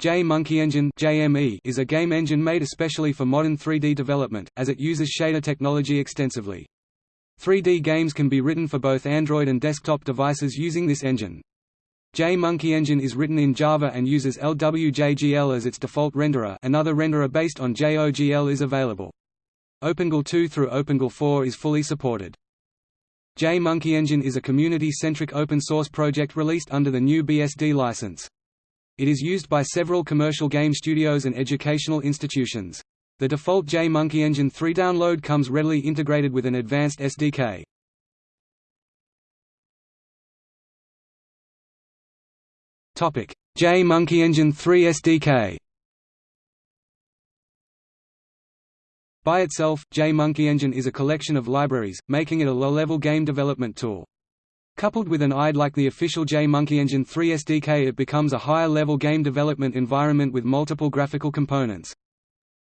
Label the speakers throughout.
Speaker 1: J-Monkey Engine (JME) is a game engine made especially for modern 3D development, as it uses shader technology extensively. 3D games can be written for both Android and desktop devices using this engine. J-Monkey Engine is written in Java and uses LWJGL as its default renderer another renderer based on JOGL is available. OpenGL 2 through OpenGL 4 is fully supported. J-Monkey Engine is a community-centric open-source project released under the new BSD license. It is used by several commercial game studios and educational institutions. The default J-Monkey Engine 3 download comes readily integrated with an advanced SDK. J-Monkey Engine 3 SDK By itself, J-Monkey Engine is a collection of libraries, making it a low-level game development tool. Coupled with an IDE like the official J-Monkey Engine 3 SDK it becomes a higher-level game development environment with multiple graphical components.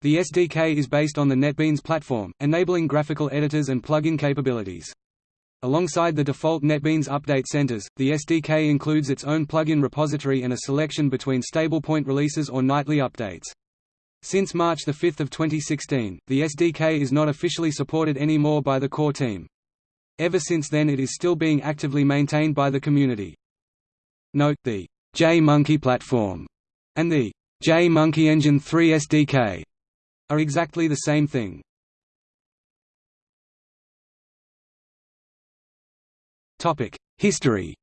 Speaker 1: The SDK is based on the NetBeans platform, enabling graphical editors and plugin capabilities. Alongside the default NetBeans update centers, the SDK includes its own plugin repository and a selection between stable point releases or nightly updates. Since March 5, 2016, the SDK is not officially supported anymore by the core team. Ever since then it is still being actively maintained by the community. Note, the J-Monkey platform and the J-Monkey Engine 3 SDK are exactly the same thing. History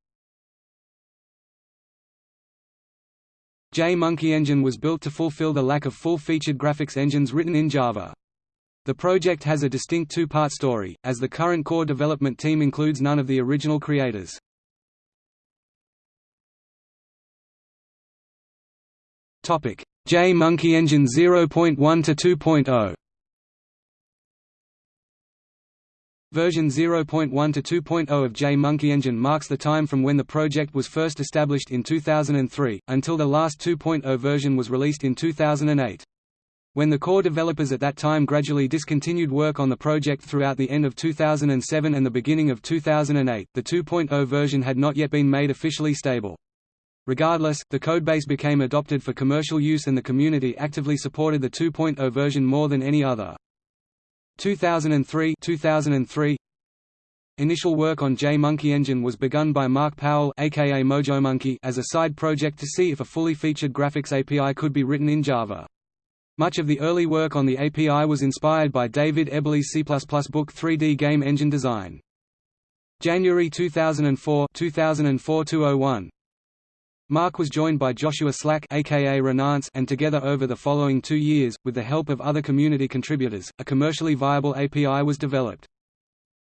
Speaker 1: J-Monkey Engine was built to fulfill the lack of full-featured graphics engines written in Java. The project has a distinct two-part story, as the current core development team includes none of the original creators. J-Monkey Engine 0.1 to 2.0 Version 0.1 to 2.0 of J-Monkey Engine marks the time from when the project was first established in 2003, until the last 2.0 version was released in 2008. When the core developers at that time gradually discontinued work on the project throughout the end of 2007 and the beginning of 2008, the 2.0 version had not yet been made officially stable. Regardless, the codebase became adopted for commercial use and the community actively supported the 2.0 version more than any other. 2003 2003 Initial work on J-Monkey Engine was begun by Mark Powell aka MojoMonkey as a side project to see if a fully featured graphics API could be written in Java. Much of the early work on the API was inspired by David Eberly's C++ book 3D Game Engine Design. January 2004 2004 Mark was joined by Joshua Slack aka Renanse and together over the following two years, with the help of other community contributors, a commercially viable API was developed.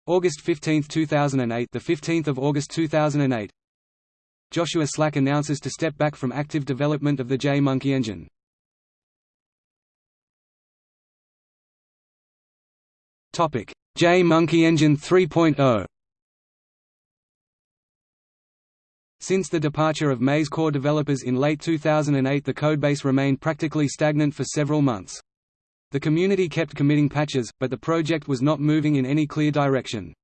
Speaker 1: August 15, 2008 the 15th of August 2008 Joshua Slack announces to step back from active development of the J-Monkey engine. J-Monkey Engine 3.0 Since the departure of Maze core developers in late 2008 the codebase remained practically stagnant for several months. The community kept committing patches, but the project was not moving in any clear direction.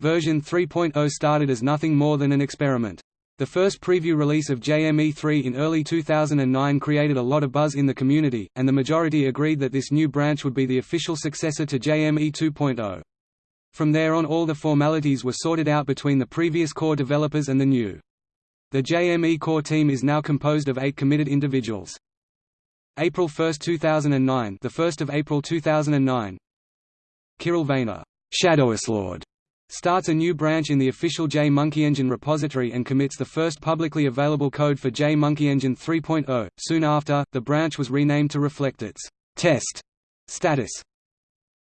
Speaker 1: Version 3.0 started as nothing more than an experiment. The first preview release of JME3 in early 2009 created a lot of buzz in the community, and the majority agreed that this new branch would be the official successor to JME 2.0. From there on all the formalities were sorted out between the previous core developers and the new. The JME core team is now composed of eight committed individuals. April 1, 2009 the 1st of April 2009 Kirill Vainer, Lord starts a new branch in the official J-Monkey repository and commits the first publicly available code for J-Monkey 3.0. Soon after, the branch was renamed to reflect its test status.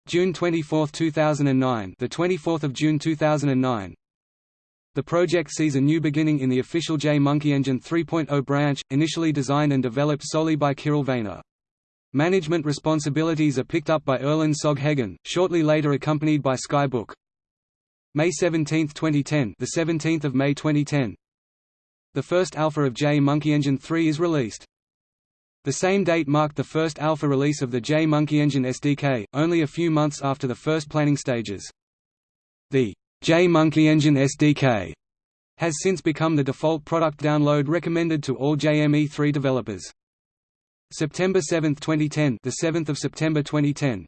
Speaker 1: June 24, 2009, the 24th of June 2009. The project sees a new beginning in the official J-Monkey 3.0 branch, initially designed and developed solely by Kirill Vainer. Management responsibilities are picked up by Erlend Sogge Heggen, shortly later accompanied by Skye Book. May 17, 2010, the 17th of May 2010. The first alpha of J-Monkey Engine 3 is released. The same date marked the first alpha release of the J-Monkey Engine SDK, only a few months after the first planning stages. The J-Monkey Engine SDK has since become the default product download recommended to all JME3 developers. September 7, 2010, the 7th of September 2010.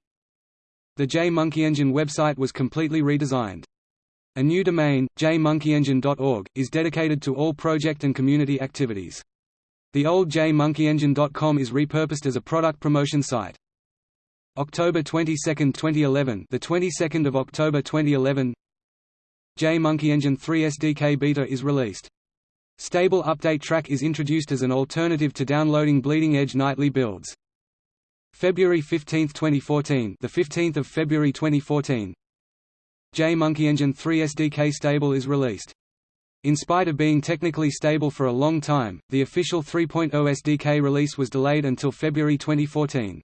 Speaker 1: The JMonkeyEngine website was completely redesigned. A new domain, jmonkeyengine.org, is dedicated to all project and community activities. The old jmonkeyengine.com is repurposed as a product promotion site. October 22, 2011, the 22nd of October 2011, JMonkeyEngine 3 SDK beta is released. Stable update track is introduced as an alternative to downloading bleeding edge nightly builds. February 15, 2014, the 15th of February 2014. JMonkeyEngine 3 SDK stable is released. In spite of being technically stable for a long time, the official 3.0 SDK release was delayed until February 2014.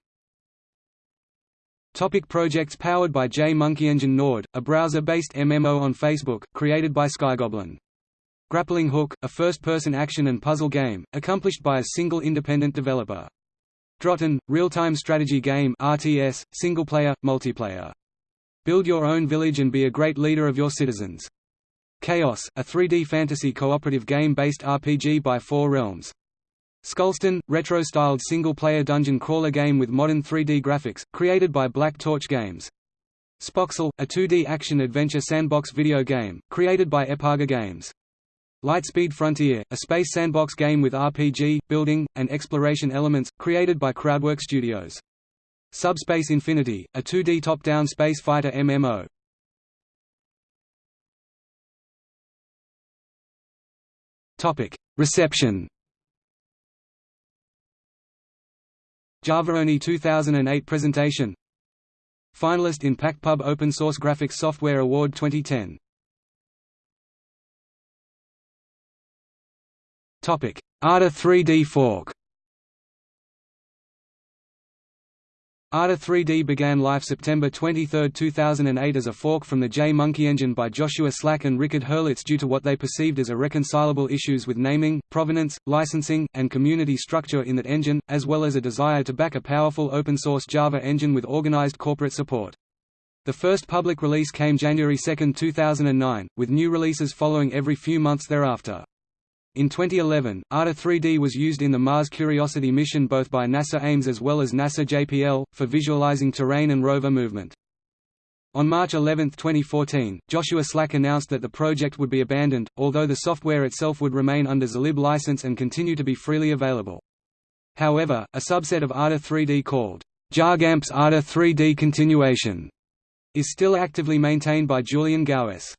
Speaker 1: Topic projects powered by JMonkeyEngine Nord, a browser-based MMO on Facebook, created by Skygoblin. Grappling Hook, a first-person action and puzzle game, accomplished by a single independent developer. Drohtin, real-time strategy game RTS, single-player, multiplayer. Build your own village and be a great leader of your citizens. Chaos, a 3D fantasy cooperative game-based RPG by Four Realms. Skullstone, retro-styled single-player dungeon crawler game with modern 3D graphics, created by Black Torch Games. Spoxel, a 2D action-adventure sandbox video game, created by Epaga Games. Lightspeed Frontier, a space sandbox game with RPG, building, and exploration elements, created by Crowdwork Studios. Subspace Infinity, a 2D top-down space fighter MMO. Topic: Reception JavaOne 2008 presentation. Finalist in PacktPub Open Source Graphics Software Award 2010 Topic: Ardor3D fork Ardor3D began life September 23, 2008 as a fork from the JMonkeyEngine by Joshua Slack and Rikard Herlitz due to what they perceived as irreconcilable issues with naming, provenance, licensing, and community structure in that engine, as well as a desire to back a powerful open-source Java engine with organized corporate support. The first public release came January 2, 2009, with new releases following every few months thereafter. In 2011, Ardor3D was used in the Mars Curiosity mission both by NASA Ames as well as NASA JPL, for visualizing terrain and rover movement. On March 11, 2014, Joshua Slack announced that the project would be abandoned, although the software itself would remain under Zlib license and continue to be freely available. However, a subset of Ardor3D called JogAmp's ARDA 3D Continuation is still actively maintained by Julien Gouesse.